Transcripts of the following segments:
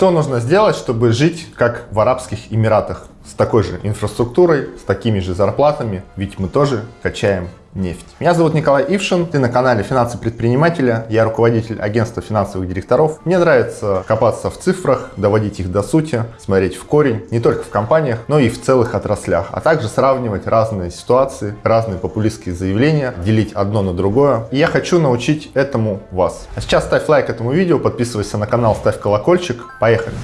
Что нужно сделать, чтобы жить как в Арабских Эмиратах? С такой же инфраструктурой, с такими же зарплатами, ведь мы тоже качаем нефть. Меня зовут Николай Ившин, ты на канале Финансы предпринимателя, я руководитель агентства финансовых директоров. Мне нравится копаться в цифрах, доводить их до сути, смотреть в корень, не только в компаниях, но и в целых отраслях, а также сравнивать разные ситуации, разные популистские заявления, делить одно на другое. И я хочу научить этому вас. А сейчас ставь лайк этому видео, подписывайся на канал, ставь колокольчик. Поехали!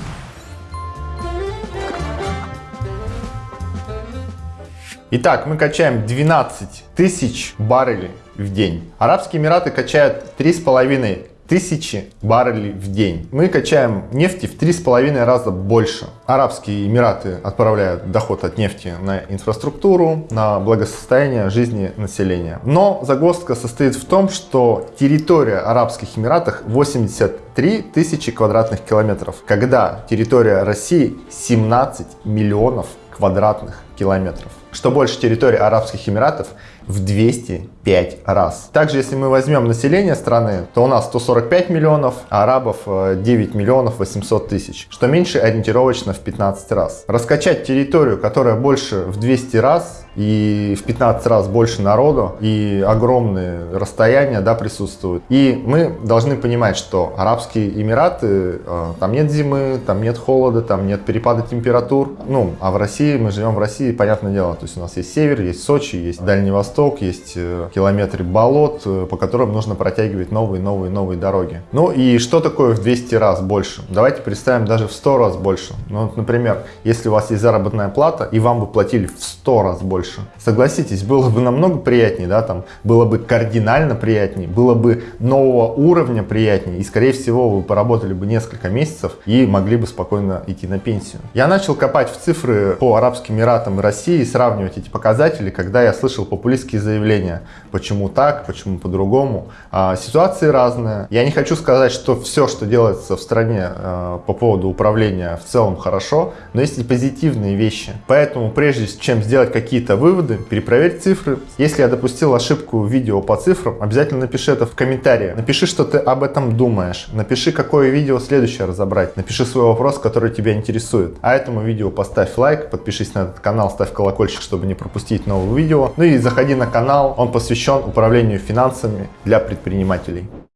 Итак, мы качаем 12 тысяч баррелей в день. Арабские Эмираты качают 3,5 тысячи баррелей в день. Мы качаем нефти в 3,5 раза больше. Арабские Эмираты отправляют доход от нефти на инфраструктуру, на благосостояние жизни населения. Но загвоздка состоит в том, что территория Арабских Эмиратов 83 тысячи квадратных километров, когда территория России 17 миллионов квадратных километров. Что больше территории Арабских Эмиратов в 205 раз. Также, если мы возьмем население страны, то у нас 145 миллионов, а арабов 9 э, миллионов 800 тысяч, что меньше ориентировочно в 15 раз. Раскачать территорию, которая больше в 200 раз, и в 15 раз больше народу, и огромные расстояния да, присутствуют. И мы должны понимать, что Арабские Эмираты, э, там нет зимы, там нет холода, там нет перепада температур. Ну, а в России, мы живем в России, понятное дело, то есть у нас есть север, есть Сочи, есть Дальний Восток, есть э, километры болот, э, по которым нужно протягивать новые, новые, новые дороги. Ну и что такое в 200 раз больше? Давайте представим даже в 100 раз больше. Ну, вот, например, если у вас есть заработная плата, и вам бы платили в 100 раз больше. Согласитесь, было бы намного приятнее, да, там, было бы кардинально приятнее, было бы нового уровня приятнее, и, скорее всего, вы поработали бы несколько месяцев и могли бы спокойно идти на пенсию. Я начал копать в цифры по Арабским Эмиратам и России, сравнивать эти показатели, когда я слышал популистские заявления, почему так, почему по-другому. А, ситуации разные. Я не хочу сказать, что все, что делается в стране а, по поводу управления в целом хорошо, но есть и позитивные вещи. Поэтому прежде чем сделать какие-то выводы, перепроверь цифры. Если я допустил ошибку в видео по цифрам, обязательно напиши это в комментарии. Напиши, что ты об этом думаешь. Напиши, какое видео следующее разобрать. Напиши свой вопрос, который тебя интересует. А этому видео поставь лайк, подпишись на этот канал, ставь колокольчик, чтобы не пропустить новые видео. Ну и заходи на канал, он посвящен управлению финансами для предпринимателей.